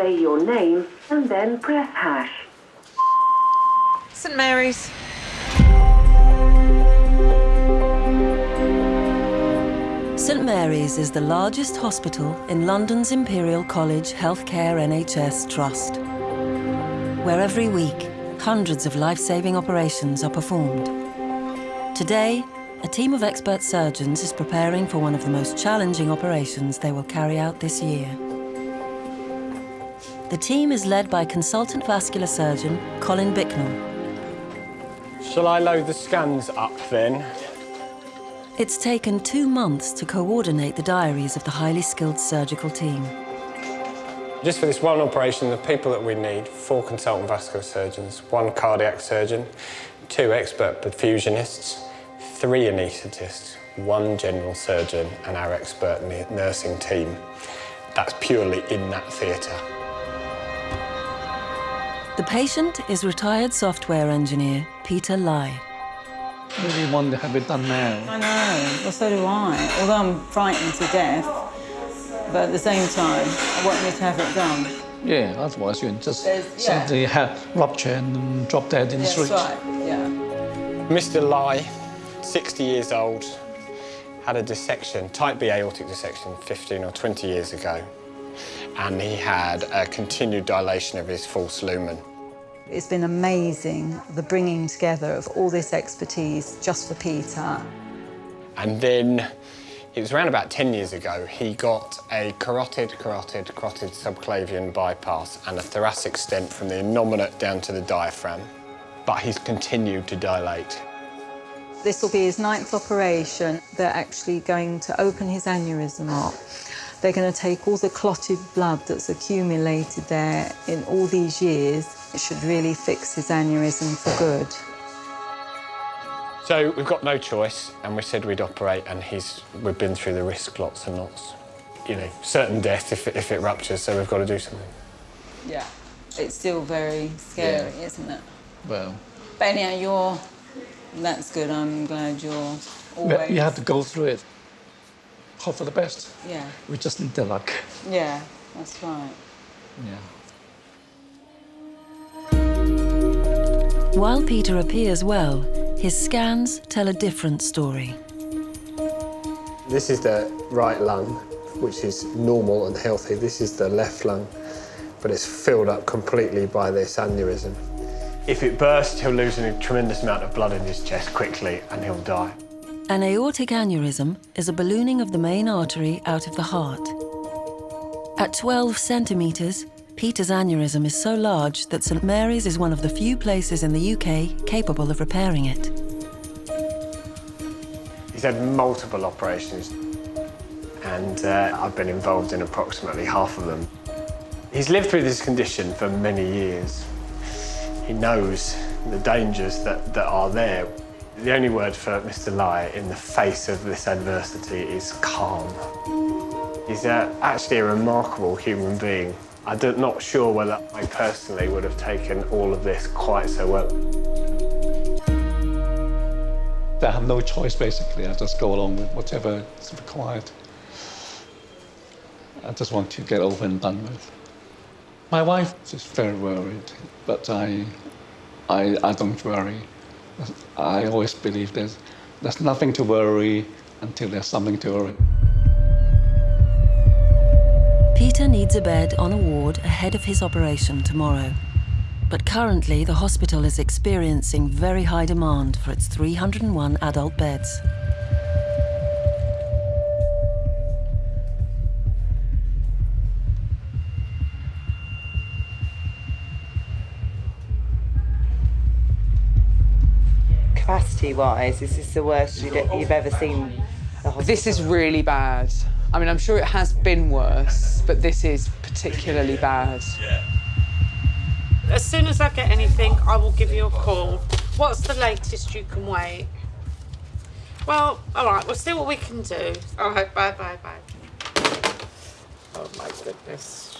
say your name and then press hash. St Mary's. St Mary's is the largest hospital in London's Imperial College Healthcare NHS Trust, where every week hundreds of life-saving operations are performed. Today, a team of expert surgeons is preparing for one of the most challenging operations they will carry out this year. The team is led by consultant vascular surgeon Colin Bicknell. Shall I load the scans up then? It's taken two months to coordinate the diaries of the highly skilled surgical team. Just for this one operation, the people that we need, four consultant vascular surgeons, one cardiac surgeon, two expert perfusionists, three anaesthetists, one general surgeon and our expert nursing team. That's purely in that theatre. The patient is retired software engineer Peter Lai. I really want to have it done now. I know, well, so do I. Although I'm frightened to death, but at the same time, I want me to have it done. Yeah, otherwise you just yeah. suddenly have rupture and drop dead in the That's street. right, yeah. Mr Lai, 60 years old, had a dissection, type B aortic dissection 15 or 20 years ago, and he had a continued dilation of his false lumen. It's been amazing, the bringing together of all this expertise just for Peter. And then it was around about 10 years ago, he got a carotid, carotid, carotid subclavian bypass and a thoracic stent from the innominate down to the diaphragm. But he's continued to dilate. This will be his ninth operation. They're actually going to open his aneurysm up. They're going to take all the clotted blood that's accumulated there in all these years. It should really fix his aneurysm for good. So we've got no choice, and we said we'd operate, and he's we've been through the risk lots and lots. You know, certain death if it, if it ruptures, so we've got to do something. Yeah. It's still very scary, isn't it? Well, But anyhow, you're... That's good. I'm glad you're always... you have to go through it. Hope for the best. Yeah, We just need the luck. yeah, that's right. Yeah. While Peter appears well, his scans tell a different story. This is the right lung, which is normal and healthy. This is the left lung, but it's filled up completely by this aneurysm. If it bursts, he'll lose a tremendous amount of blood in his chest quickly and he'll die. An aortic aneurysm is a ballooning of the main artery out of the heart. At 12 centimetres, Peter's aneurysm is so large that St Mary's is one of the few places in the UK capable of repairing it. He's had multiple operations and uh, I've been involved in approximately half of them. He's lived through this condition for many years. He knows the dangers that, that are there. The only word for Mr Lai in the face of this adversity is calm. He's uh, actually a remarkable human being. I'm not sure whether I personally would have taken all of this quite so well. I have no choice, basically. I just go along with whatever is required. I just want to get over and done with. My wife is very worried, but I, I, I don't worry. I always believe there's, there's nothing to worry until there's something to worry. Peter needs a bed on a ward ahead of his operation tomorrow. But currently, the hospital is experiencing very high demand for its 301 adult beds. Capacity-wise, is this the worst you'd- you've ever seen the? This is really bad. I mean, I'm sure it has been worse, but this is particularly bad. As soon as I get anything, I will give you a call. What's the latest you can wait? Well, all right, we'll see what we can do. All right, bye, bye, bye. Oh, my goodness.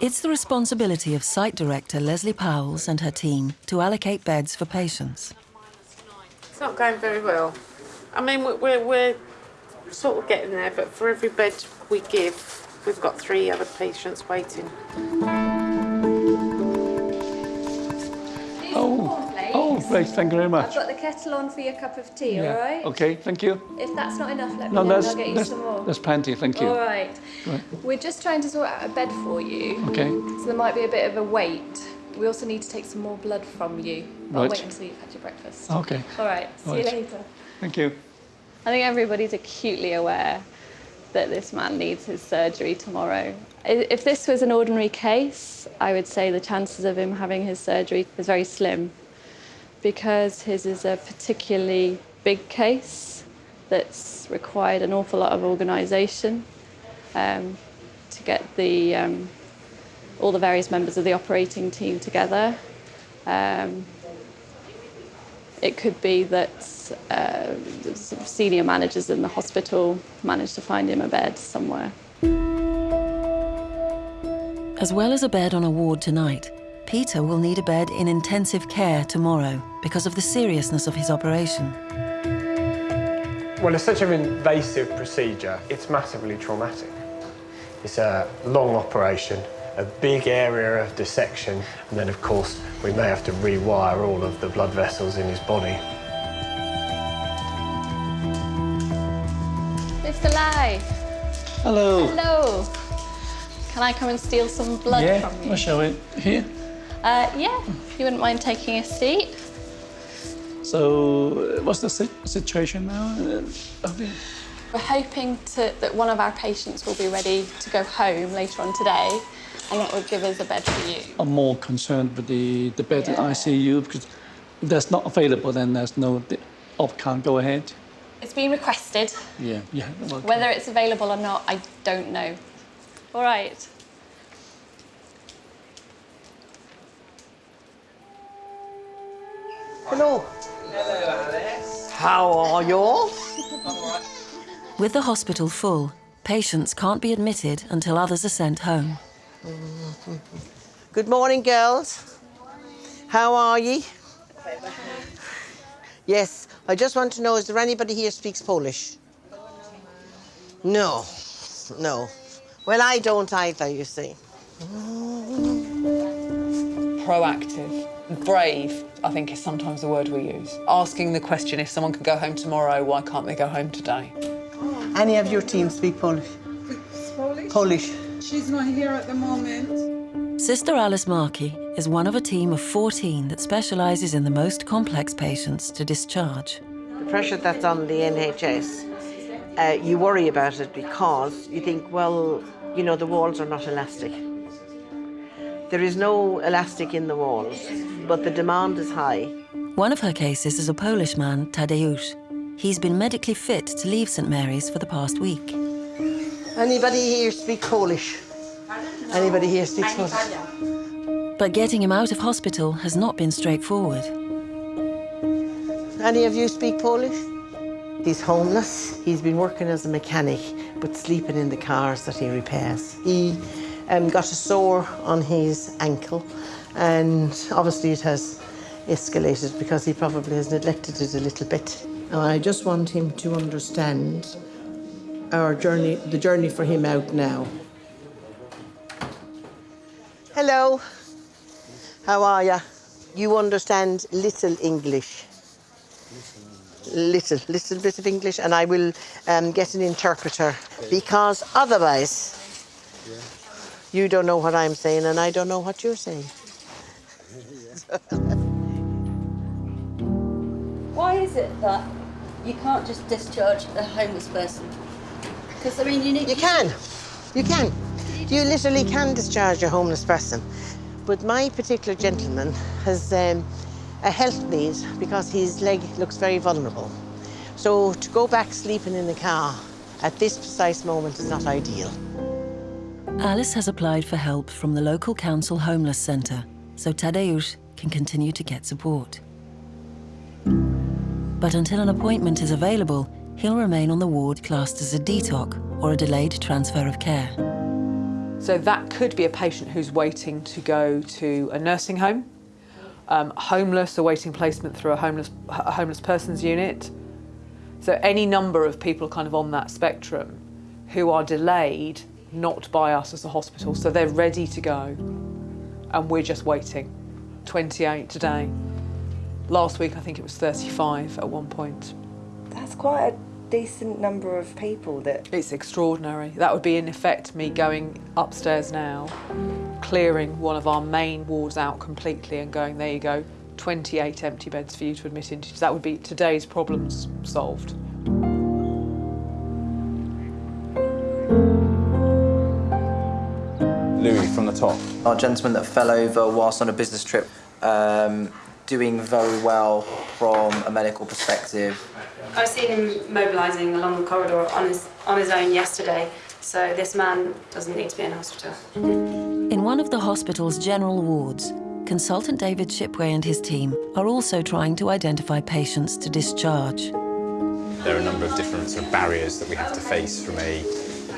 It's the responsibility of site director Leslie Powells and her team to allocate beds for patients. It's not going very well. I mean, we're, we're, we're sort of getting there, but for every bed we give, We've got three other patients waiting. Oh, oh, great, thank you very much. I've much. got the kettle on for your cup of tea, Yeah. all right? Okay, thank you. If that's not enough, let me No, know and I'll get you that's, some more. that's plenty, thank you. All right. Right. We're just trying to sort out a bed for you. Okay, So there might be a bit of a wait. We also need to take some more blood from you. I'll wait until you've had your breakfast. okay, All right. See Right. you later. thank you. I think everybody's acutely aware that this man needs his surgery tomorrow. If this was an ordinary case, I would say the chances of him having his surgery is very slim because his is a particularly big case that's required an awful lot of organisation um, to get the um, all the various members of the operating team together. Um, it could be that uh, the senior managers in the hospital managed to find him a bed somewhere. As well as a bed on a ward tonight, Peter will need a bed in intensive care tomorrow because of the seriousness of his operation. Well, it's such an invasive procedure, it's massively traumatic. It's a long operation, a big area of dissection, and then, of course, we may have to rewire all of the blood vessels in his body. Mr. Lai, Hello. hello. Can I come and steal some blood Yeah, from you? we'll show it here. Uh, yeah, if you wouldn't mind taking a seat. So, uh, what's the si- situation now? Uh, okay. We're hoping to, that one of our patients will be ready to go home later on today, and that would give us a bed for you. I'm more concerned with the, the bed in ICU because if that's not available, then there's no, the op can't go ahead. It's been requested. Yeah, yeah. okay. Whether it's available or not, I don't know. All right. Hello. How are you all? With the hospital full, patients can't be admitted until others are sent home. Mm-hmm. Good morning, girls. How are ye? Yes, I just want to know, is there anybody here speaks Polish? No, no. Well, I don't either, you see. Proactive, brave, I think is sometimes the word we use. Asking the question if someone can go home tomorrow, why can't they go home today? Any of your team speak Polish? Polish? Polish. She's not here at the moment. Sister Alice Markey is one of a team of 14 that specialises in the most complex patients to discharge. The pressure that's on the NHS, uh, you worry about it because you think, well, you know, the walls are not elastic. There is no elastic in the walls, but the demand is high. One of her cases is a Polish man, Tadeusz. He's been medically fit to leave St Mary's for the past week. Anybody here speak Polish? Anybody here speaks Polish? But getting him out of hospital has not been straightforward. Any of you speak Polish? He's homeless. He's been working as a mechanic, but sleeping in the cars that he repairs. He um, got a sore on his ankle, and obviously it has escalated because he probably has neglected it a little bit. And I just want him to understand our journey, the journey for him out now. Hello. How are you? You understand little English? Little, little bit of English, and I will um, get an interpreter because otherwise you don't know what I'm saying and I don't know what you're saying. Why is it that you can't just discharge a homeless person? Because I mean, you need. You can, you can. You literally can discharge a homeless person. But my particular gentleman has um, a health need because his leg looks very vulnerable. So to go back sleeping in the car at this precise moment is not ideal. Alice has applied for help from the local council homeless centre, so Tadeusz can continue to get support. But until an appointment is available, he'll remain on the ward classed as a DTOC or a delayed transfer of care. So that could be a patient who's waiting to go to a nursing home, um, homeless, awaiting placement through a homeless, a homeless persons unit. So any number of people kind of on that spectrum who are delayed not by us as a hospital. So they're ready to go and we're just waiting. 28 today. Last week, I think it was 35 at one point. That's quite a decent number of people that. It's extraordinary. That would be, in effect, me going upstairs now, clearing one of our main wards out completely and going, there you go, 28 empty beds for you to admit into. That would be today's problems solved. Louis from the top. Our gentleman that fell over whilst on a business trip, um, doing very well from a medical perspective. I've seen him mobilising along the corridor on his, on his own yesterday, so this man doesn't need to be in hospital. In one of the hospital's general wards, consultant David Shipway and his team are also trying to identify patients to discharge. There are a number of different sort of barriers that we have to face from a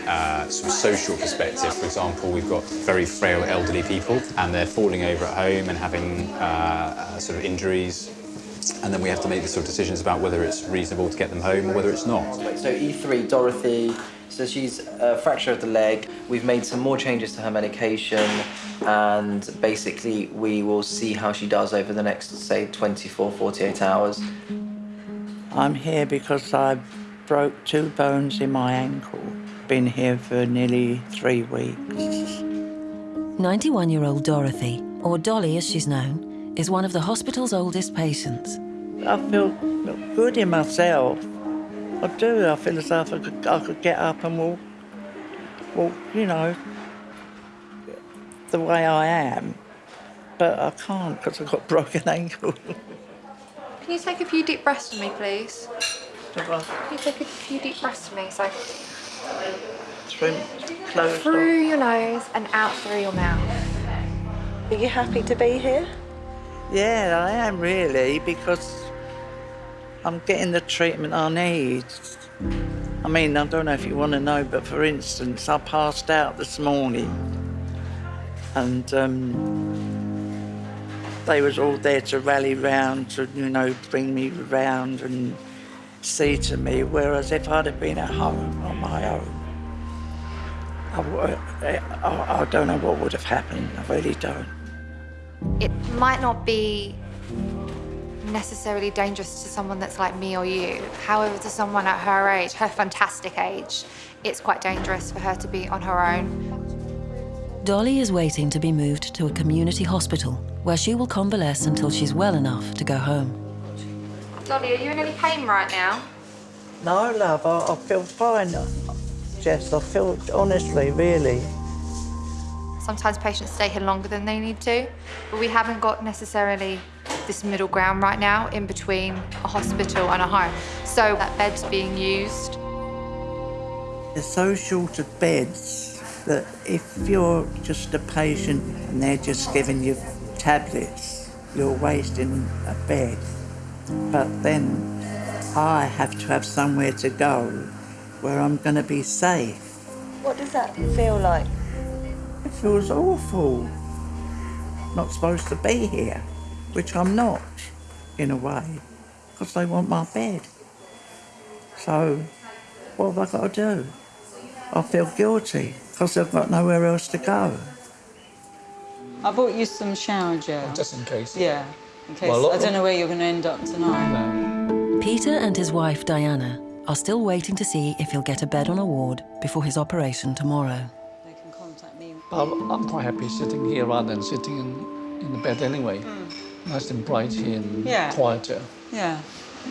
uh, sort of social perspective. For example, we've got very frail elderly people and they're falling over at home and having uh, uh, sort of injuries. And then we have to make the sort of decisions about whether it's reasonable to get them home or whether it's not. So E3, Dorothy, so she's a fracture of the leg. We've made some more changes to her medication and basically we will see how she does over the next, say, 24, 48 hours. I'm here because I broke two bones in my ankle. Been here for nearly three weeks. 91 year old Dorothy, or Dolly as she's known, is one of the hospital's oldest patients. I feel good in myself. I do. I feel as though I could, I could get up and walk, walk, you know, the way I am. But I can't because I've got a broken ankle. Can you take a few deep breaths for me, please? The what? Can you take a few deep breaths for me? So Through, closed through your nose and out through your mouth. Are you happy to be here? Yeah, I am really because I'm getting the treatment I need. I mean, I don't know if you want to know, but for instance, I passed out this morning and um, they was all there to rally round to, you know, bring me round and see to me, whereas if I'd have been at home on my own, I, wo- uh, I, I don't know what would have happened. I really don't. It might not be necessarily dangerous to someone that's like me or you. However, to someone at her age, her fantastic age, it's quite dangerous for her to be on her own. Dolly is waiting to be moved to a community hospital where she will convalesce until she's well enough to go home. Dolly, are you in any pain right now? No, love, I, I feel fine. Jess, I feel, honestly, really. Sometimes patients stay here longer than they need to, but we haven't got necessarily this middle ground right now in between a hospital and a home. So that bed's being used. There's so short of beds that if you're just a patient and they're just giving you tablets, you're wasting a bed. But then I have to have somewhere to go where I'm going to be safe. What does that feel like? It feels awful. Not supposed to be here, which I'm not, in a way, because they want my bed. So, what have I got to do? I feel guilty because I've got nowhere else to go. I bought you some shower gel. Just in case. Yeah, in case. Well, I don't know where you're going to end up tonight. Peter and his wife Diana are still waiting to see if he'll get a bed on a ward before his operation tomorrow. I'm, I'm quite happy sitting here rather than sitting in, in the bed anyway. Hmm. Nice and bright here and Yeah. quieter. Yeah,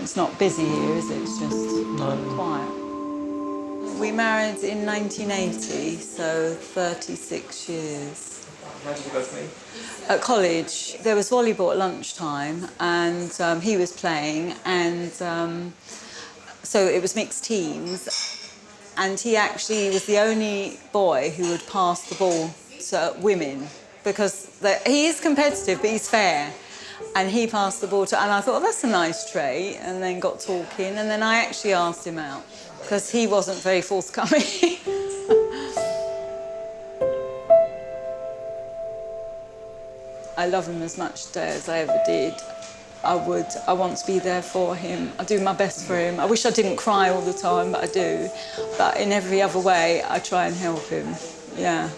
it's not busy here, is it? It's just quiet. We married in 1980, so 36 years. At college, there was volleyball at lunchtime, and um, he was playing, and um, so it was mixed teams. And he actually was the only boy who would pass the ball to women because he is competitive, but he's fair. And he passed the ball to, and I thought, oh, that's a nice trait. And then got talking, and then I actually asked him out because he wasn't very forthcoming. I love him as much today as I ever did. I would. I want to be there for him. I do my best for him. I wish I didn't cry all the time, but I do. But in every other way, I try and help him. Yeah,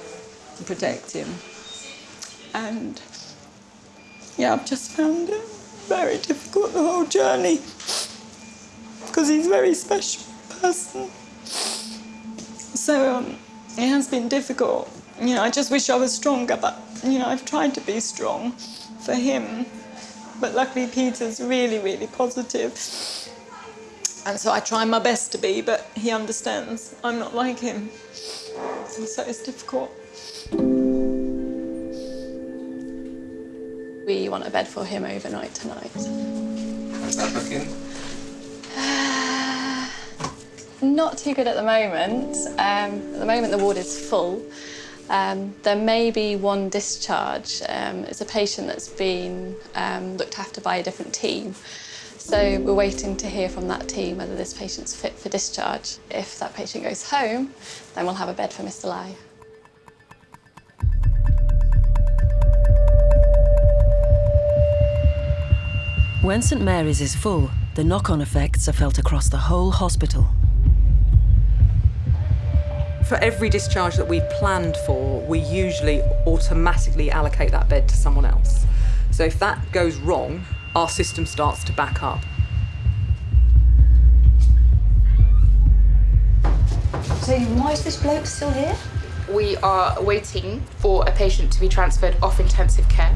and protect him. And yeah, I've just found it very difficult the whole journey because he's a very special person. So um, it has been difficult. You know, I just wish I was stronger, but you know, I've tried to be strong for him. But luckily, Peter's really, really positive. And so I try my best to be, but he understands I'm not like him. And So it's difficult. We want a bed for him overnight tonight. How's that looking? Not too good at the moment. Um, at the moment, the ward is full. Um, there may be one discharge. Um, it's a patient that's been um, looked after by a different team. So we're waiting to hear from that team whether this patient's fit for discharge. If that patient goes home, then we'll have a bed for Mr Lai. When St Mary's is full, the knock-on effects are felt across the whole hospital. For every discharge that we've planned for, we usually automatically allocate that bed to someone else. So if that goes wrong, our system starts to back up. So why is this bloke still here? We are waiting for a patient to be transferred off intensive care.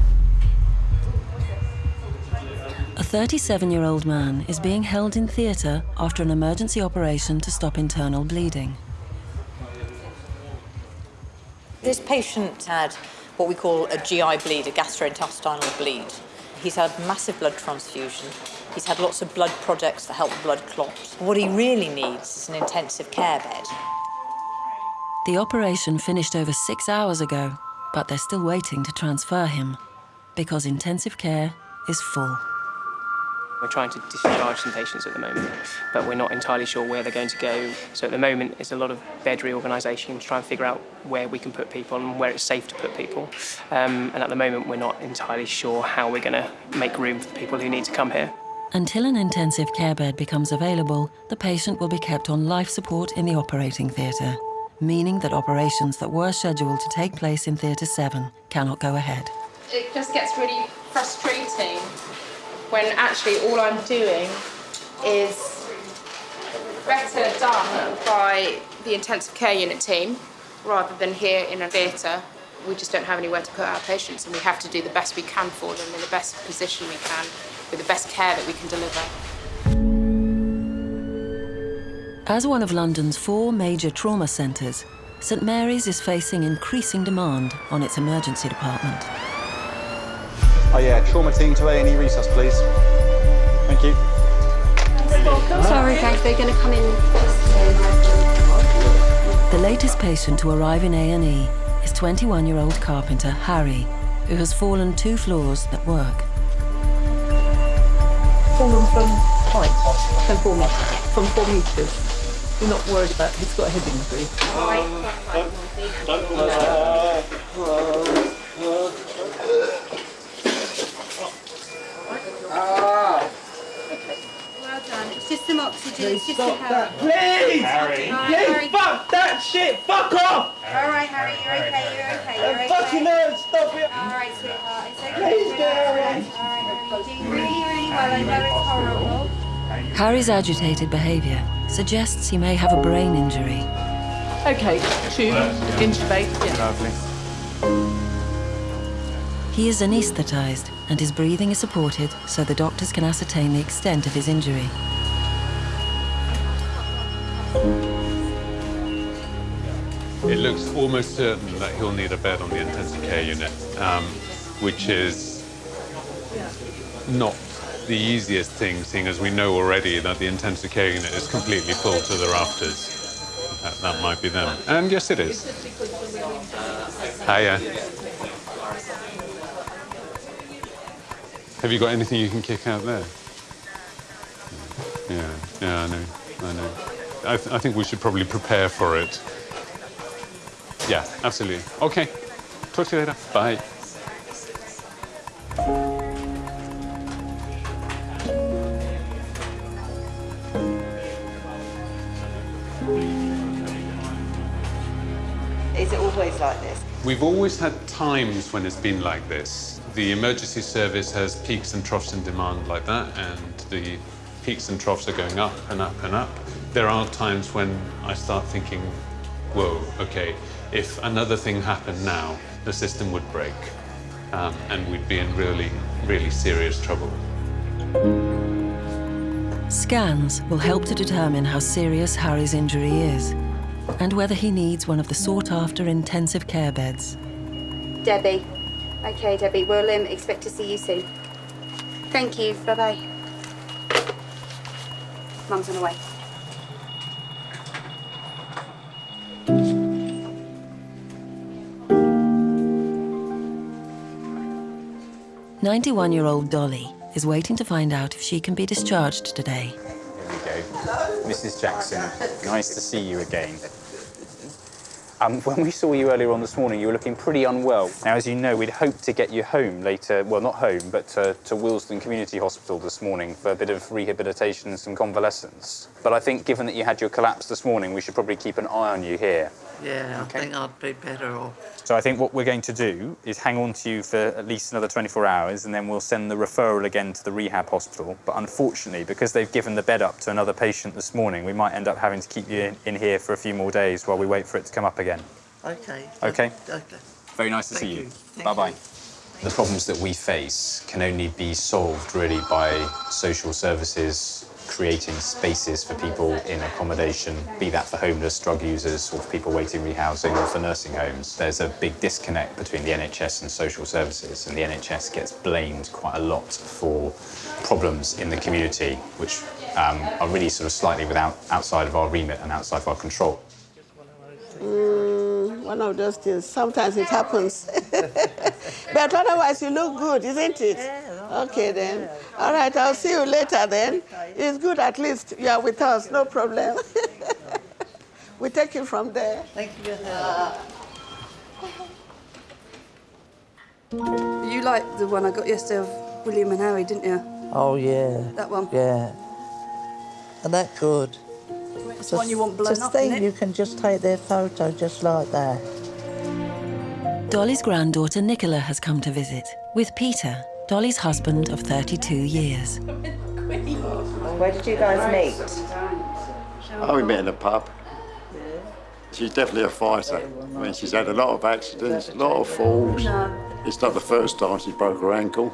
A 37-year-old man is being held in theatre after an emergency operation to stop internal bleeding. This patient had what we call a GI bleed, a gastrointestinal bleed. He's had massive blood transfusion. He's had lots of blood products that help blood clot. What he really needs is an intensive care bed. The operation finished over six hours ago, but they're still waiting to transfer him because intensive care is full. We're trying to discharge some patients at the moment, but we're not entirely sure where they're going to go. So at the moment, it's a lot of bed reorganisation to try and figure out where we can put people and where it's safe to put people. Um, and at the moment, we're not entirely sure how we're going to make room for the people who need to come here. Until an intensive care bed becomes available, the patient will be kept on life support in the operating theatre, meaning that operations that were scheduled to take place in Theatre 7 cannot go ahead. It just gets really frustrating when actually all I'm doing is better done by the intensive care unit team rather than here in a theatre. We just don't have anywhere to put our patients and we have to do the best we can for them in the best position we can with the best care that we can deliver. As one of London's four major trauma centres, St Mary's is facing increasing demand on its emergency department. Oh yeah, trauma team to A&E resus, please. Thank you. Sorry guys, they're going to come in. The latest patient to arrive in A&E is 21-year-old carpenter Harry, who has fallen two floors at work. Fallen from height? From four metres. From four metres. You're not worried about, he's got a head injury. Well done. Some oxygen. It's just stop that, please! Harry. Please, fuck that shit! Fuck off! All right, Harry, you're okay, you're okay, you're That okay. fucking hurts, stop it! All right, sweetheart, it's okay. Please, Harry. All right, Harry, you're doing really, really well. I know it's horrible. Harry's agitated behaviour suggests he may have a brain injury. Okay, tube, intubate, yeah. Lovely. He is anaesthetised and his breathing is supported so the doctors can ascertain the extent of his injury. It looks almost certain that he'll need a bed on the intensive care unit, um, which is not the easiest thing, seeing as we know already that the intensive care unit is completely full to the rafters. That, that might be them. And yes, it is. Hiya. Have you got anything you can kick out there? Yeah, yeah, I know, I know. I, th I think we should probably prepare for it. Yeah, absolutely. Okay. Talk to you later. Bye. Is it always like this? We've always had times when it's been like this. The emergency service has peaks and troughs in demand like that, and the peaks and troughs are going up and up and up. There are times when I start thinking, whoa, okay, if another thing happened now, the system would break, um, and we'd be in really, really serious trouble. Scans will help to determine how serious Harry's injury is and whether he needs one of the sought-after intensive care beds. Debbie. Okay, Debbie, we'll um, expect to see you soon. Thank you. Bye-bye. Mum's on the way. Ninety-one-year-old Dolly is waiting to find out if she can be discharged today. Here we go. Mrs. Jackson, nice to see you again. Um, when we saw you earlier on this morning, you were looking pretty unwell. Now, as you know, we'd hoped to get you home later, well, not home, but to, to Willesden Community Hospital this morning for a bit of rehabilitation and some convalescence. But I think given that you had your collapse this morning, we should probably keep an eye on you here. Yeah, I think I'd be better off. So I think what we're going to do is hang on to you for at least another 24 hours and then we'll send the referral again to the rehab hospital. But unfortunately, because they've given the bed up to another patient this morning, we might end up having to keep you in, in here for a few more days while we wait for it to come up again. Okay. Okay? Okay. Very nice to Thank see you. you. Bye-bye. The problems that we face can only be solved really by social services creating spaces for people in accommodation, be that for homeless, drug users, or for people waiting rehousing, or for nursing homes. There's a big disconnect between the NHS and social services, and the NHS gets blamed quite a lot for problems in the community, which um, are really sort of slightly without outside of our remit and outside of our control. Mm, one of those things. Sometimes it happens. but otherwise, you look good, isn't it? Okay, then. All right, I'll see you later then. It's good at least you are with us, no problem. we take you from there. Thank you. Uh, You liked the one I got yesterday of William and Harry, didn't you? Oh, yeah. That one? Yeah. And that good. It's the one you want blown just up, think it? you can just take their photo just like that. Dolly's granddaughter Nicola has come to visit with Peter, Dolly's husband of 32 years. Where did you guys meet? Oh, we met in a pub. She's definitely a fighter. I mean, she's had a lot of accidents, a lot of falls. It's not the first time she broke her ankle.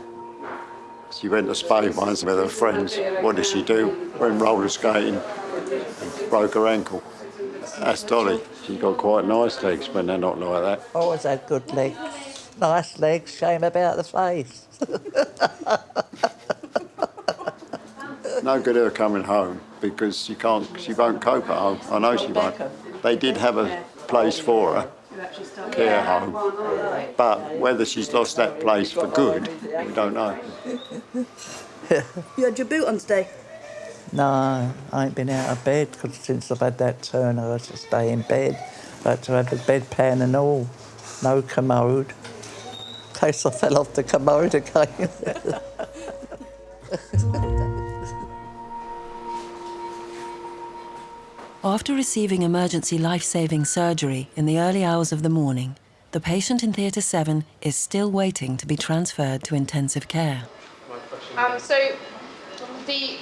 She went to Spain once with her friends. What did she do? Went roller skating and broke her ankle. That's Dolly. She's got quite nice legs when they're not like that. Oh, Always had good legs. Nice legs, shame about the face. No good her coming home because she can't, she won't cope at home. I know she won't. They did have a place for her, care home, but whether she's lost that place for good, we don't know. You had your boot on today? No, I ain't been out of bed 'cause since I've had that turn, I had to stay in bed. I had to have the bedpan and all. No commode. In I fell off the commode again. After receiving emergency life-saving surgery in the early hours of the morning, the patient in Theatre 7 is still waiting to be transferred to intensive care. Um, so the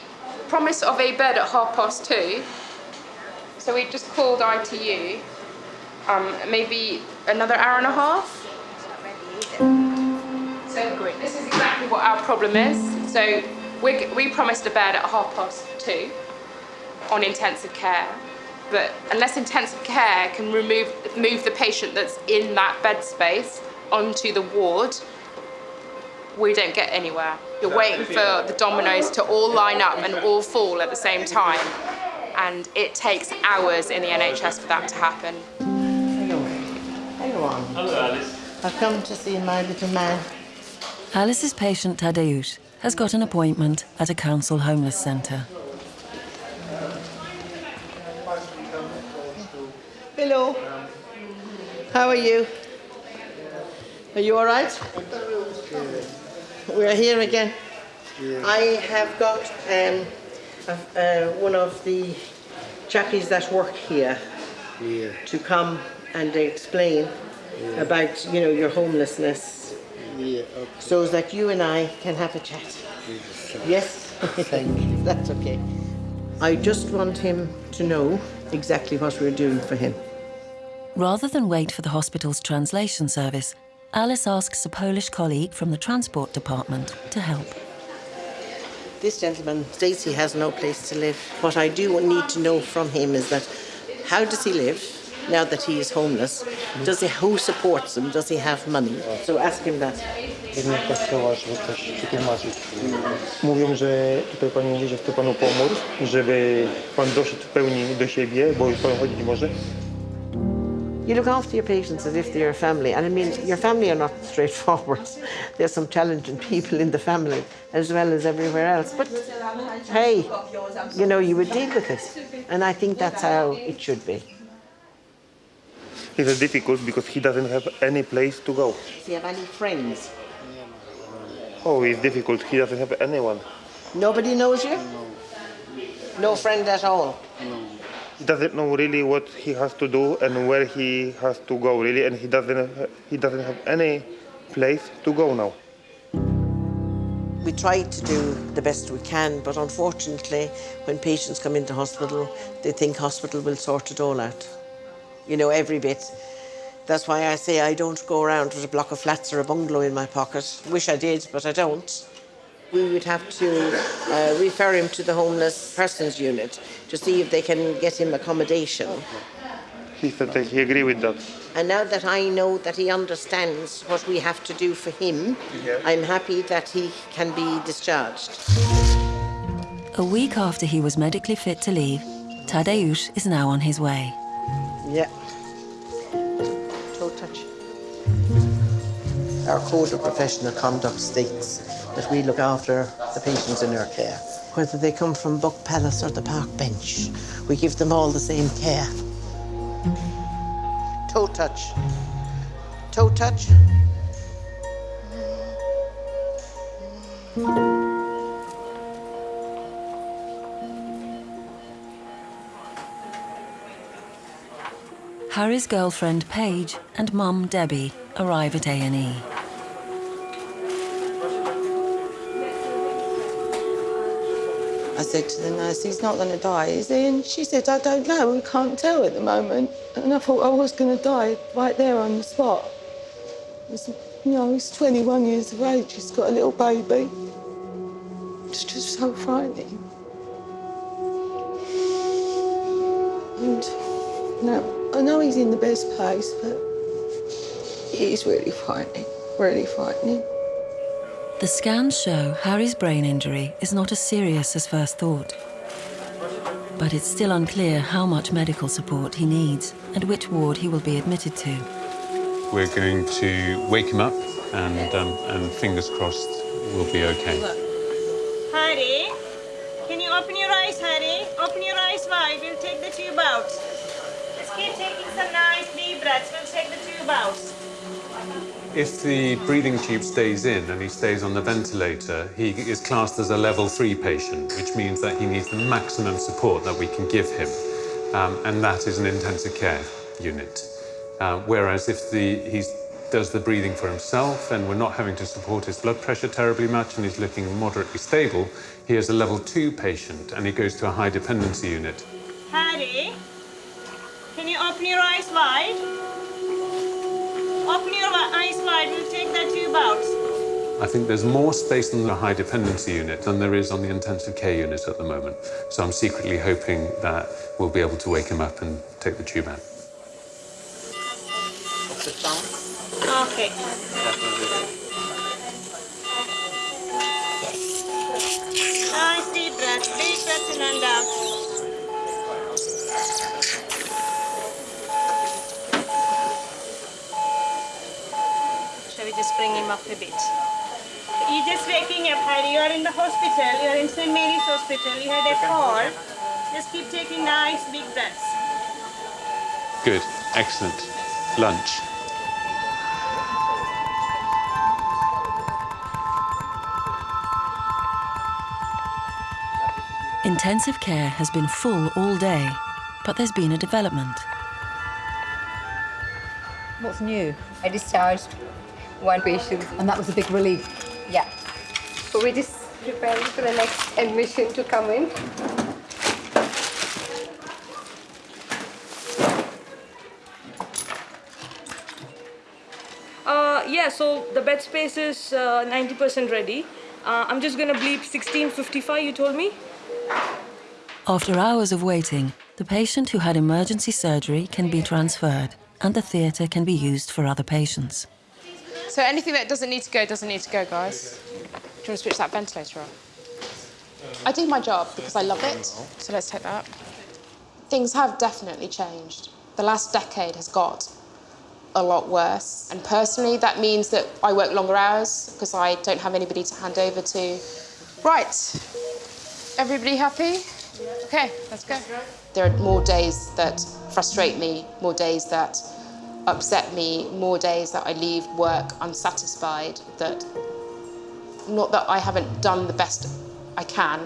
promise of a bed at half past two. So we just called ITU. Um, maybe another hour and a half. So this is exactly what our problem is. So we we promised a bed at half past two on intensive care, but unless intensive care can remove move the patient that's in that bed space onto the ward, we don't get anywhere. You're waiting for the dominoes to all line up and all fall at the same time. And it takes hours in the NHS for that to happen. Hello, Alice. I've come to see my little man. Alice's patient Tadeusz has got an appointment at a council homeless centre. Hello. How are you? Are you all right? We're here again. I have got um, uh, one of the chappies that work here to come and explain about, you know, your homelessness. Yeah. So that you and I can have a chat. Yes? Thank you. That's okay. I just want him to know exactly what we're doing for him. Rather than wait for the hospital's translation service, Alice asks a Polish colleague from the transport department to help. This gentleman states he has no place to live. What I do need to know from him is that how does he live now that he is homeless? Does he who supports him? Does he have money? So ask him that. Jednego kościoła, żeby coś wytłumaczyć. Mówią, że tutaj Pani mówi, że chce Panu pomóc, żeby Pan doszedł w pełni do siebie, bo już Pan chodzić może. You look after your patients as if they're your family. And I mean, your family are not straightforward. There's some challenging people in the family as well as everywhere else. But hey, you know, you would deal with it. And I think that's how it should be. It's difficult because he doesn't have any place to go. Does he have any friends? Oh, it's difficult. He doesn't have anyone. Nobody knows you? No friend at all? No. He doesn't know really what he has to do and where he has to go really, and he doesn't he doesn't have any place to go now. We try to do the best we can, but unfortunately, when patients come into hospital, they think hospital will sort it all out. You know, every bit. That's why I say I don't go around with a block of flats or a bungalow in my pocket. Wish I did, but I don't. We would have to uh, refer him to the homeless persons unit to see if they can get him accommodation. He said that he agree with that. And now that I know that he understands what we have to do for him, Yeah. I'm happy that he can be discharged. A week after he was medically fit to leave, Tadeusz is now on his way. Yeah. Toe touch. Our code of professional conduct states that we look after the patients in our care. Whether they come from Buck Palace or the park bench, we give them all the same care. Toe touch. Toe touch. Harry's girlfriend Paige and mum Debbie arrive at A&E. I said to the nurse, he's not going to die, is he? And she said, I don't know, we can't tell at the moment. And I thought I was going to die right there on the spot. It's, you know, he's 21 years of age, he's got a little baby. It's just so frightening. And no, I know he's in the best place, but it is really frightening, really frightening. The scans show Harry's brain injury is not as serious as first thought. But it's still unclear how much medical support he needs and which ward he will be admitted to. We're going to wake him up, and um, and fingers crossed, we'll be okay. Harry, can you open your eyes, Harry? Open your eyes wide. We'll take the tube out. Keep taking some nice deep breaths. We'll take the tube out. If the breathing tube stays in and he stays on the ventilator, he is classed as a level three patient, which means that he needs the maximum support that we can give him, um, and that is an intensive care unit. Uh, whereas if the, he does the breathing for himself and we're not having to support his blood pressure terribly much and he's looking moderately stable, he is a level two patient and he goes to a high dependency unit. Harry, can you open your eyes wide? Open your eyes wide. We'll take that tube out. I think there's more space in the high dependency unit than there is on the intensive care unit at the moment. So I'm secretly hoping that we'll be able to wake him up and take the tube out. Okay. Nice deep breath. Big breath in and out. Shall we just bring him up a bit? You're just waking up, Harry. You're in the hospital. You're in St. Mary's Hospital. You had a fall. Just keep taking nice big breaths. Good, excellent. Lunch. Intensive care has been full all day, but there's been a development. What's new? I discharged one patient. And that was a big relief. Yeah. So we're just preparing for the next admission to come in. Uh, yeah, so the bed space is uh, 90% ready. Uh, I'm just gonna bleep 1655, you told me? After hours of waiting, the patient who had emergency surgery can be transferred and the theatre can be used for other patients. So anything that doesn't need to go doesn't need to go, guys. Do you want to switch that ventilator off? I do my job because I love it, so let's take that. Things have definitely changed. The last decade has got a lot worse. And personally, that means that I work longer hours because I don't have anybody to hand over to. Right. Everybody happy? Okay, let's go. There are more days that frustrate me, more days that upset me, more days that I leave work unsatisfied, that not that I haven't done the best I can,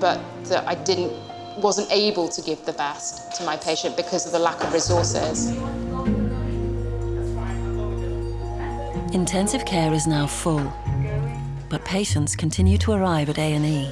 but that I didn't wasn't able to give the best to my patient because of the lack of resources. Intensive care is now full, but patients continue to arrive at A&E.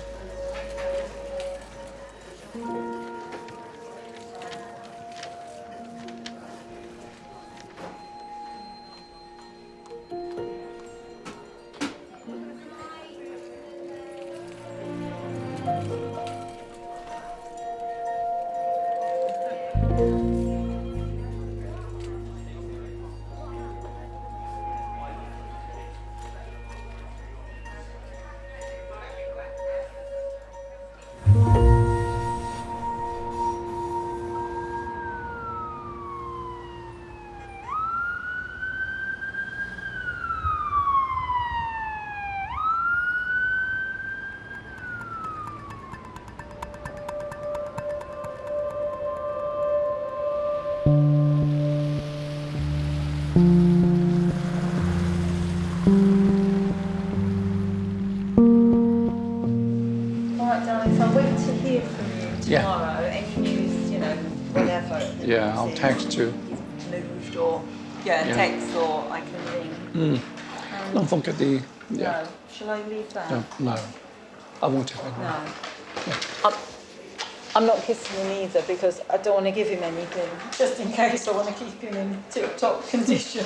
Either because I don't want to give him anything, just in case I want to keep him in tip-top condition.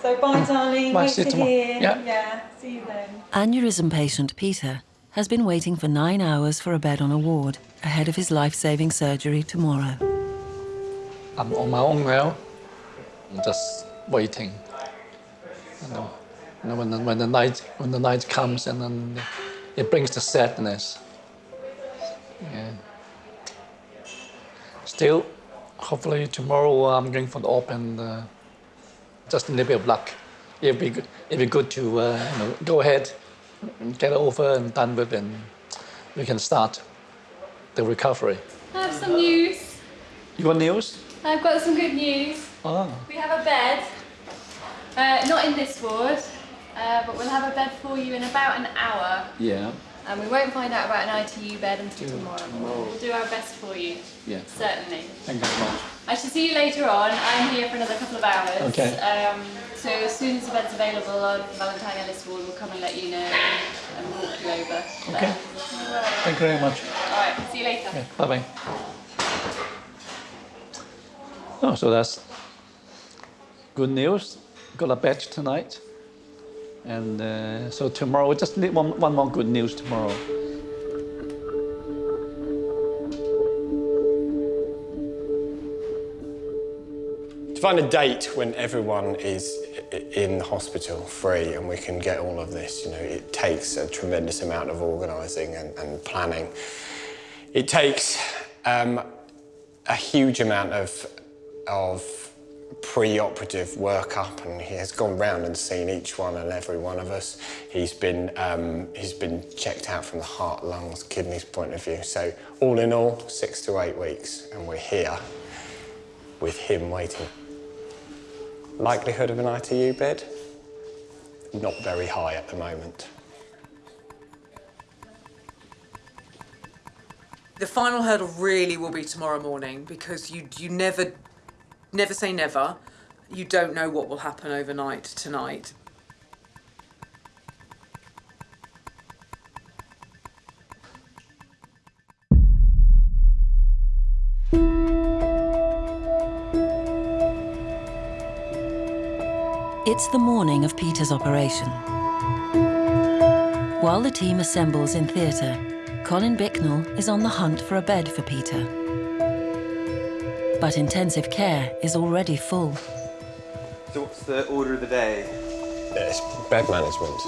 So bye, mm. darling. Bye, Wait see you to tomorrow. hear. Yeah. yeah. See you then. Aneurysm patient Peter has been waiting for nine hours for a bed on a ward ahead of his life-saving surgery tomorrow. I'm on my own now. I'm just waiting. You know, you know, when, the, when the night when the night comes and then it brings the sadness. Yeah. Still, hopefully tomorrow I'm going for the open. Uh, just a little bit of luck. It'll be good. It'll be good to uh, you know, go ahead, and get over and done with, and we can start the recovery. I have some news. You want news? I've got some good news. Oh. We have a bed, uh, not in this ward, uh, but we'll have a bed for you in about an hour. Yeah. And we won't find out about an ITU bed until tomorrow. tomorrow. We'll do our best for you. Yeah. Certainly. Thank you very much. I shall see you later on. I'm here for another couple of hours. Okay. Um, so as soon as the bed's available on Valentine Ellis Ward, we'll come and let you know and walk you over. Okay. Thank you very much. All right. See you later. Yeah, bye bye. Oh, so that's good news. Got a batch tonight. And uh, so tomorrow, we just need one, one more good news tomorrow. To find a date when everyone is in the hospital free and we can get all of this, you know, it takes a tremendous amount of organising and, and planning. It takes um, a huge amount of, of pre-operative workup and he has gone round and seen each one and every one of us. He's been, um, he's been checked out from the heart, lungs, kidneys point of view. So all in all, six to eight weeks and we're here with him waiting. Likelihood of an ITU bed? Not very high at the moment. The final hurdle really will be tomorrow morning because you you never never say never. You don't know what will happen overnight tonight. It's the morning of Peter's operation. While the team assembles in theatre, Colin Bicknell is on the hunt for a bed for Peter. But intensive care is already full. So what's the order of the day? It's bed management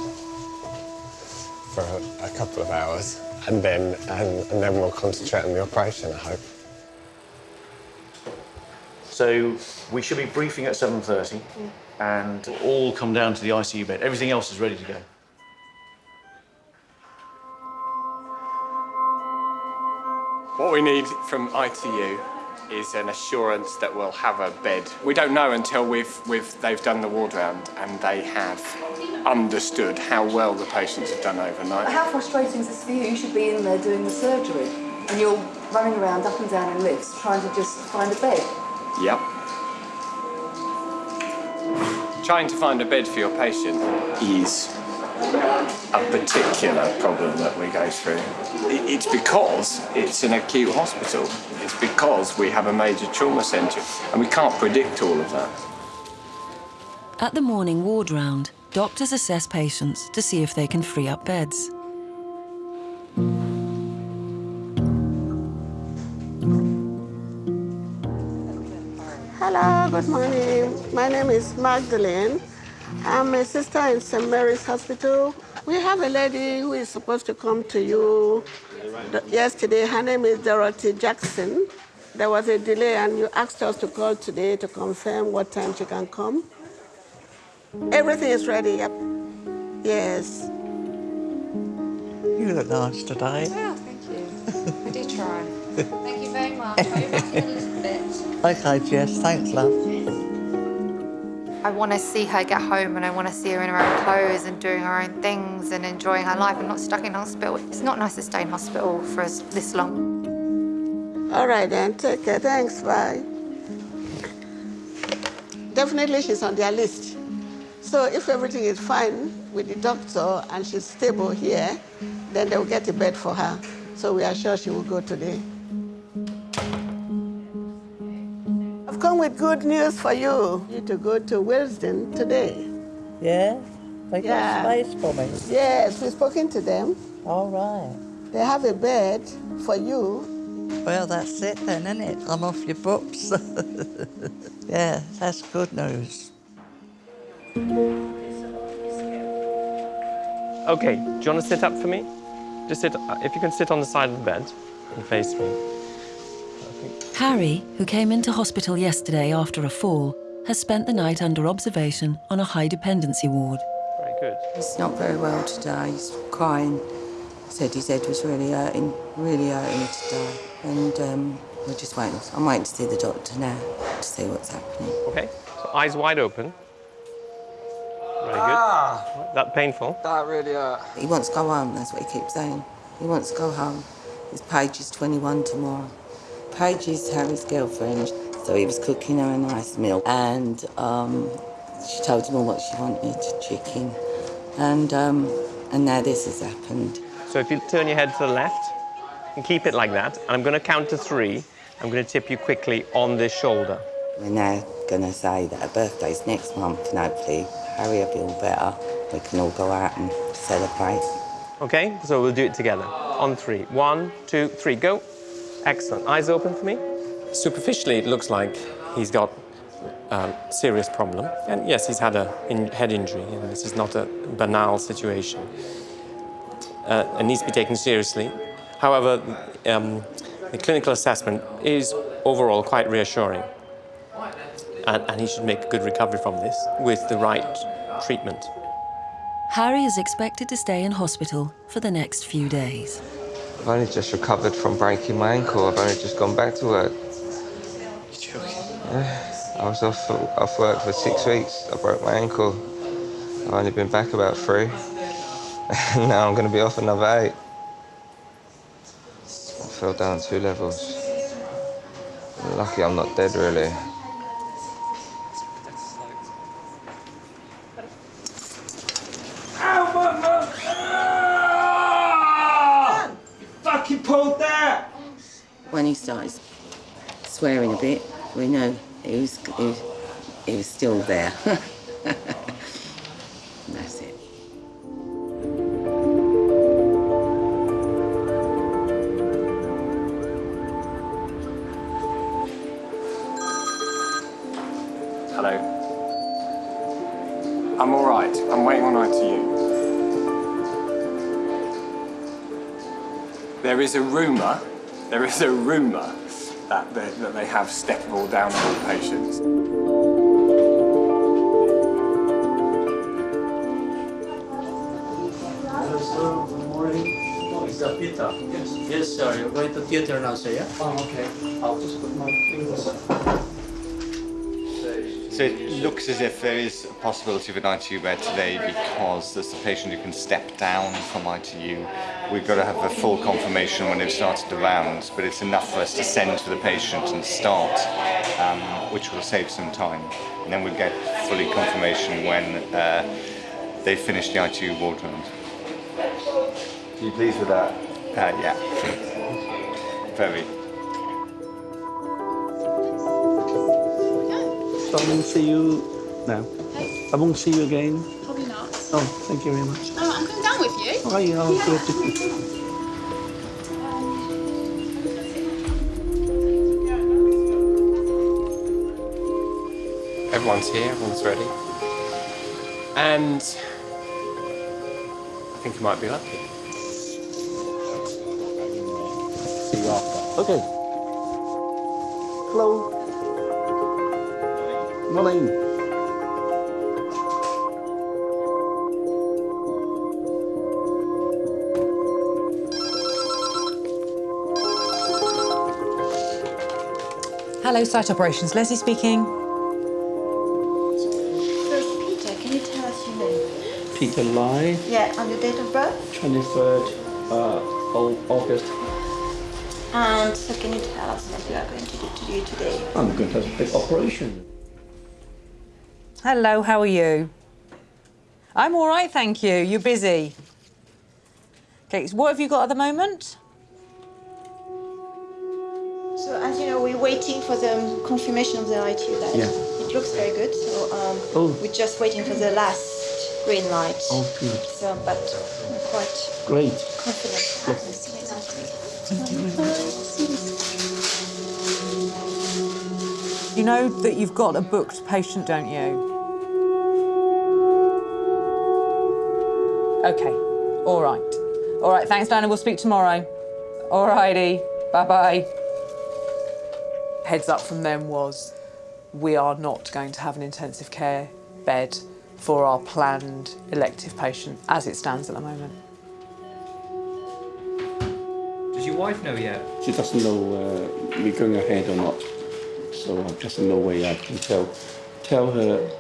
for a, a couple of hours, and then and, and then we'll concentrate on the operation. I hope. So we should be briefing at 7.30 and all come down to the ICU bed. Everything else is ready to go. What we need from ITU is an assurance that we'll have a bed. We don't know until we've, we've, they've done the ward round and they have understood how well the patients have done overnight. How frustrating is this for you? You should be in there doing the surgery and you're running around up and down in lifts trying to just find a bed. Yep. Trying to find a bed for your patient is a particular problem that we go through. It's because it's an acute hospital. It's because we have a major trauma centre and we can't predict all of that. At the morning ward round, doctors assess patients to see if they can free up beds. Hello, good morning. My name is Magdalene. I'm a sister in St. Mary's Hospital. We have a lady who is supposed to come to you yesterday. Her name is Dorothy Jackson. There was a delay, and you asked us to call today to confirm what time she can come. Everything is ready, yep. Yes. You look nice today. Oh, thank you. I did try. Thank you very much. I'll be back in a little bit. Okay, Jess, thanks, love. I want to see her get home and I want to see her in her own clothes and doing her own things and enjoying her life and not stuck in hospital. It's not nice to stay in hospital for us this long. All right, then. Take care. Thanks. Bye. Definitely, she's on their list. So if everything is fine with the doctor and she's stable here, then they'll get a bed for her. So we are sure she will go today. Come with good news for you. You to go to Willesden today. Yeah? They got Yeah. space for me. Yes, we've spoken to them. All right. They have a bed for you. Well, that's it then, isn't it? I'm off your books. yeah, that's good news. Okay, do you want to sit up for me? Just sit, if you can sit on the side of the bed and face me. Harry, who came into hospital yesterday after a fall, has spent the night under observation on a high dependency ward. Very good. He's not very well today. He's crying. Said his head was really hurting, really hurting today. And um, we're just waiting. I'm waiting to see the doctor now to see what's happening. Okay, so eyes wide open. Very good. Ah. That painful? That really hurt. He wants to go home, that's what he keeps saying. He wants to go home. His Paige is 21 tomorrow. Paige is Harry's girlfriend, so he was cooking her a nice meal. And um, she told him all what she wanted, chicken. And, um, and now this has happened. So if you turn your head to the left and keep it like that, and I'm going to count to three, I'm going to tip you quickly on this shoulder. We're now going to say that her birthday's next month, and hopefully Harry will be all better. We can all go out and celebrate. Okay, so we'll do it together. On three. One, two, three, go. Excellent. Eyes open for me. Superficially, it looks like he's got a serious problem. And yes, he's had a in head injury, and this is not a banal situation. Uh, it needs to be taken seriously. However, um, the clinical assessment is overall quite reassuring. And, and he should make a good recovery from this with the right treatment. Harry is expected to stay in hospital for the next few days. I've only just recovered from breaking my ankle. I've only just gone back to work. Yeah, I was off, off work for six weeks. I broke my ankle. I've only been back about three. And now I'm going to be off another eight. I fell down two levels. Lucky I'm not dead, really. When he started swearing a bit, we know he was, he was, he was still there. That's it. Hello. I'm all right. I'm waiting on ITU. There is a rumour, there is a rumour that they, that they have steppable downhill patients. Hello, sir. Good morning. Is that Peter? Yes. Yes, sir. You're going to theater now, sir, yeah? Oh, okay. I'll just put my fingers So it looks as if there is a possibility of an ITU bed today because there's a patient who can step down from ITU. We've got to have a full confirmation when they've started the rounds, but it's enough for us to send to the patient and start, um, which will save some time. And then we'll get fully confirmation when uh, they finish the ITU ward round. Are you pleased with that? Uh, yeah. Very. So I won't see you now. I won't see you again. Probably not. Oh, thank you very much. With you. Yeah, I'll do it. Everyone's here, everyone's ready. And I think you might be lucky. See you after. Okay. Hello. Morning. Hello, site operations. Leslie speaking. First, Peter, can you tell us your name? Peter Lai, Yeah, and your date of birth? 23rd uh, August. And so can you tell us what you are going to do to you today? I'm going to have a big operation. Hello, how are you? I'm all right, thank you. You're busy. Okay, so what have you got at the moment? Confirmation of the ITU bed. Yeah. It looks very good. So um, Oh. we're just waiting for the last green light. Oh, good. So, but I'm quite Great. confident. You know that you've got a booked patient, don't you? Okay, all right. All right, thanks, Diana. We'll speak tomorrow. All righty, bye-bye. Heads up from them was we are not going to have an intensive care bed for our planned elective patient as it stands at the moment. Does your wife know yet? She doesn't know uh, we're going ahead or not. So there's no way I can tell tell her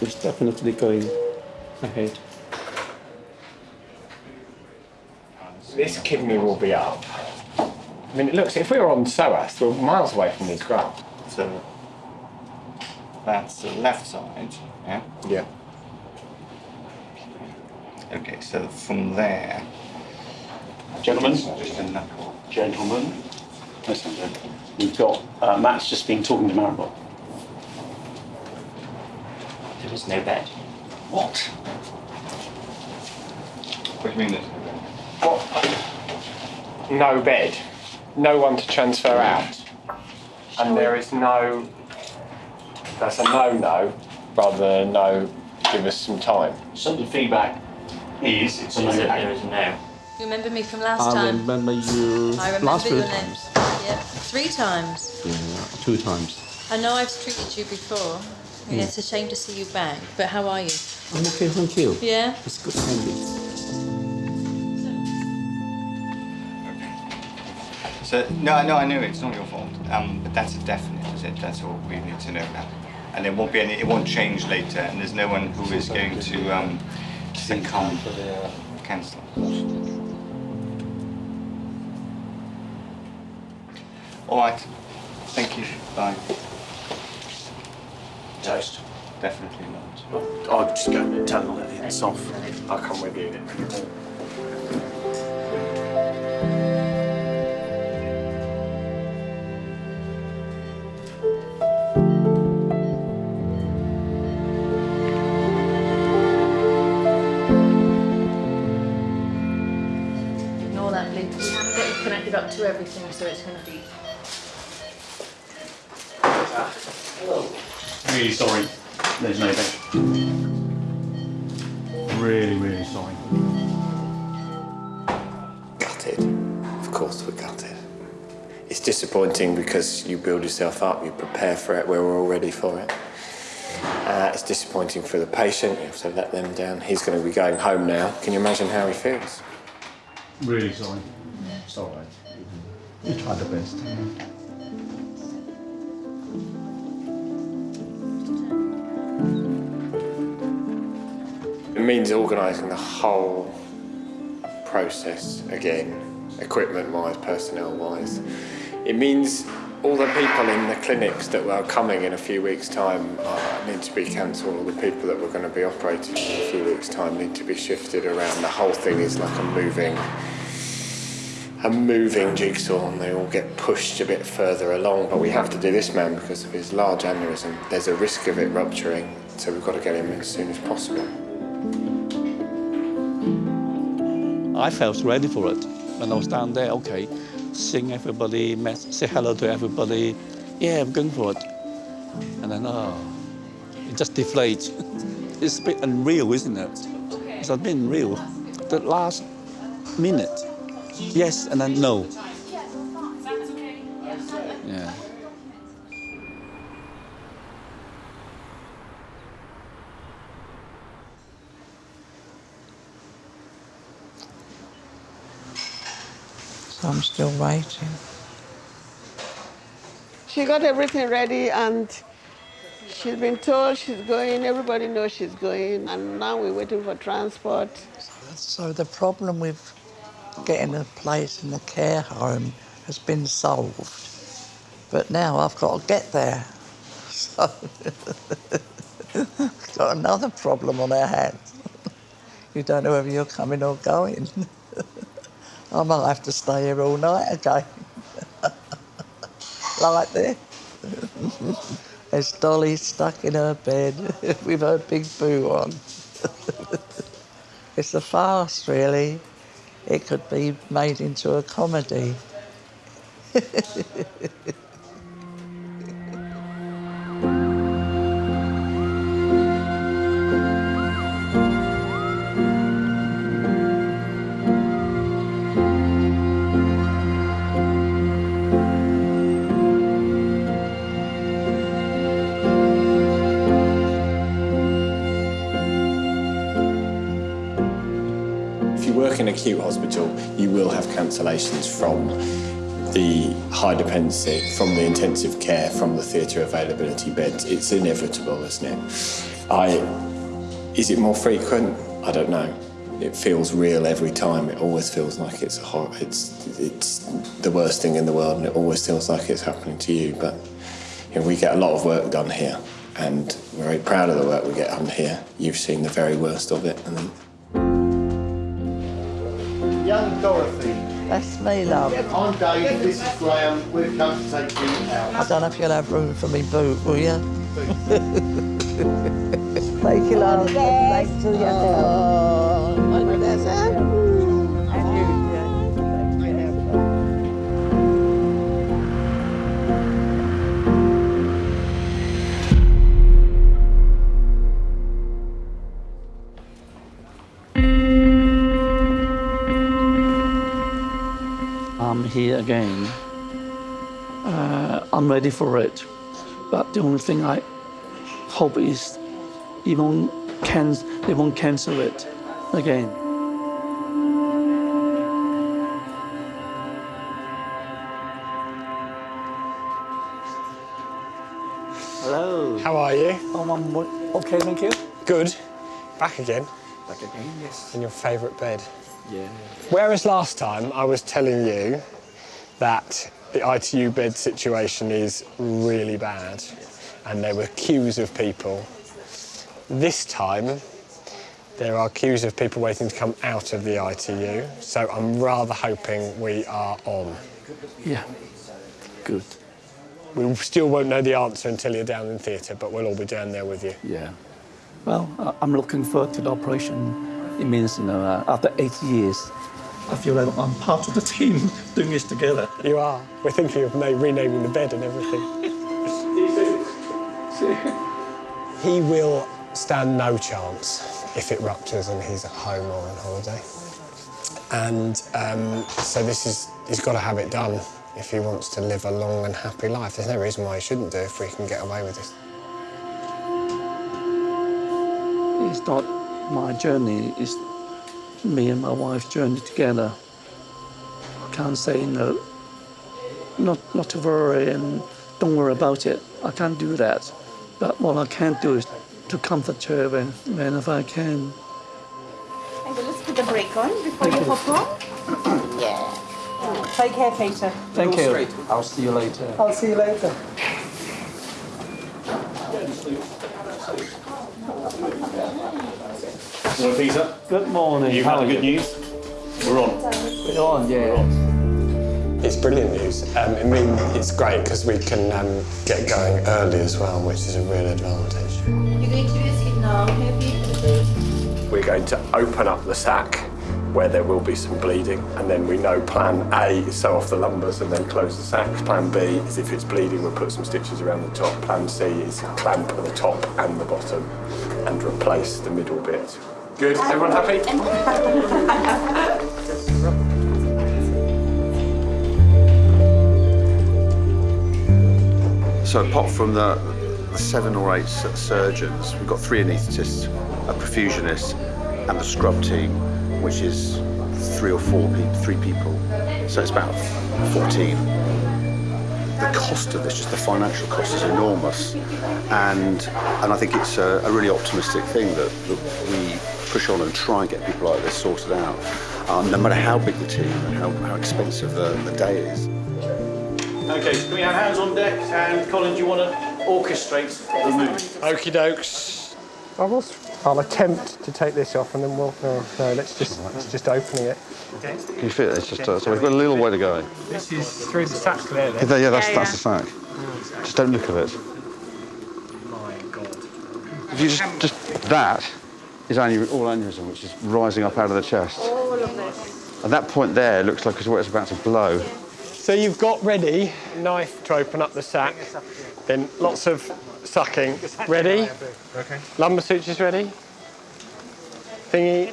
it's definitely going ahead. This kidney will be up. I mean, it looks, if we were on psoas, we're miles away from these grafts. So that's the left side, yeah? Yeah. Okay, so from there. Gentlemen, Just a knuckle. gentlemen, listen, we've got, uh, Matt's just been talking to Maribel. There is no bed. What? What do you mean? No bed, no one to transfer out. And there is no, that's a no-no, rather than no, give us some time. So the feedback is, it's a no. There is a no. You remember me from last I time? I remember you I remember last your few name. Yeah, three times. Yeah, two times. I know I've treated you before. Mm. Yeah, it's a shame to see you back. But how are you? I'm okay, thank you. Yeah. It's good, thank you. So, no, no, I know it's not your fault, um, but that's a definite, is it? That's all we need to know now. And it won't be any, it won't change later, and there's no one who is going to um, succumb, cancel. All right, thank you, bye. Toast. Definitely not. I'll just go and tell them that it's off. I'll come with you. Live up to everything, so it's going to be. Really sorry. There's no bed. Really, really sorry. Gutted. Of course we're gutted. It's disappointing because you build yourself up, you prepare for it, we're all ready for it. Uh, it's disappointing for the patient, you have to let them down. He's going to be going home now. Can you imagine how he feels? Really sorry. It's We tried the best. It means organising the whole process again, equipment wise, personnel wise. It means all the people in the clinics that were coming in a few weeks' time uh, need to be cancelled. All the people that were going to be operating in a few weeks' time need to be shifted around. The whole thing is like a moving, a moving jigsaw, and they all get pushed a bit further along. But we have to do this man because of his large aneurysm. There's a risk of it rupturing, so we've got to get him as soon as possible. I felt ready for it when I was down there. Okay, sing everybody, met, say hello to everybody. Yeah, I'm going for it. And then, oh, it just deflates. it's a bit unreal, isn't it? It's a bit unreal. The last minute, yes, and then no. Yeah. So I'm still waiting. She got everything ready and she's been told she's going, everybody knows she's going, and now we're waiting for transport. So the problem with getting a place in the care home has been solved. But now I've got to get there. So got another problem on our hands. you don't know whether you're coming or going. I might have to stay here all night again. like this. There's Dolly stuck in her bed with her big boo on. it's a farce, really. It could be made into a comedy. high dependency, from the intensive care, from the theatre availability beds. It's inevitable, isn't it? I, is it more frequent? I don't know. It feels real every time. It always feels like it's a hor- it's it's the worst thing in the world, and it always feels like it's happening to you. But you know, we get a lot of work done here, and we're very proud of the work we get done here. You've seen the very worst of it, and then. Young Dorothy. That's me, love. I'm Dave, this is Graham. We've come to take you out. I don't know if you'll have room for me boot, will you? Thank you, love. Thanks to you. I'm here again. Uh, I'm ready for it. But the only thing I hope is you won't can they won't cancel it again. Hello. How are you? Oh, I'm okay, thank you. Good. Back again. Back again, yes. In your favourite bed. Yeah. Whereas last time I was telling you that the ITU bed situation is really bad and there were queues of people, this time there are queues of people waiting to come out of the ITU, so I'm rather hoping we are on. Yeah. Good. We still won't know the answer until you're down in theatre, but we'll all be down there with you. Yeah. Well, I'm looking forward to the operation. It means, you know, uh, after eight years, I feel like I'm part of the team doing this together. You are. We're thinking of na- renaming the bed and everything. he will stand no chance if it ruptures and he's at home or on holiday. And um, so this is, he's got to have it done if he wants to live a long and happy life. There's no reason why he shouldn't do it if we can get away with this. It's not my journey, is me and my wife's journey together. I can't say no, not, not to worry and don't worry about it. I can't do that. But what I can do is to comfort her when, whenever I can. Okay, let's put the brake on before you hop on. yeah. Take care, Peter. Thank you. I'll see you later. I'll see you later. Morning, Peter. Good morning. You How had the good you? news? We're on. We're on, yeah. It's brilliant news. Um, I mean, it's great because we can um, get going early as well, which is a real advantage. You're going to use it now, happy? We're going to open up the sac where there will be some bleeding, and then we know plan A is sew off the lumbars and then close the sac. Plan B is if it's bleeding, we'll put some stitches around the top. Plan C is clamp at the top and the bottom and replace the middle bit. Good, everyone happy? So apart from the, seven or eight surgeons, we've got three anaesthetists, a perfusionist, and the scrub team, which is three or four people, three people. So it's about 14. The cost of this, just the financial cost, is enormous, and and I think it's a, a really optimistic thing that, that we push on and try and get people like this sorted out, um, no matter how big the team and how, how expensive the, the day is. Okay, so can we have hands on deck? And Colin, do you want to orchestrate the move? Okie dokes. I will. I'll attempt to take this off, and then we'll. No, no let's just let's just opening it. Can you feel it? It's just uh, so we've got a little way to go. This is through the sac there. Yeah, yeah, that's that's the fact. Just don't look at it. My God. If you just just that is aneu- all aneurysm, which is rising up out of the chest. All of this. At that point there, it looks like it's where it's about to blow. So you've got ready knife to open up the sac, then lots of sucking. Ready? Okay. Lumbar sutures ready? Thingy.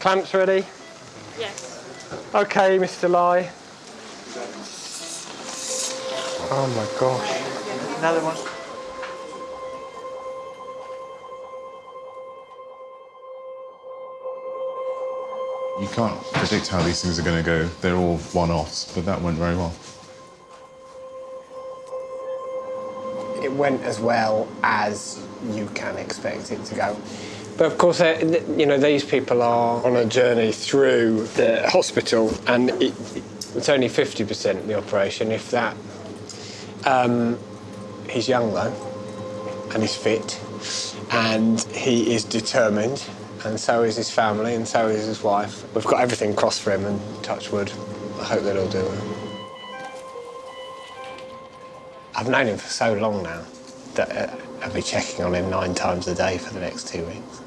Clamps ready? Yes. Okay, Mr. Lai. Oh my gosh. Another one. You can't predict how these things are going to go. They're all one-offs, but that went very well. It went as well as you can expect it to go. But of course, uh, you know, these people are on a journey through the hospital, and it, it's only 50% the operation, if that. Um, he's young though, and he's fit, and he is determined, and so is his family, and so is his wife. We've got everything crossed for him, and touch wood, I hope that he'll do it. I've known him for so long now that uh, I'll be checking on him nine times a day for the next two weeks.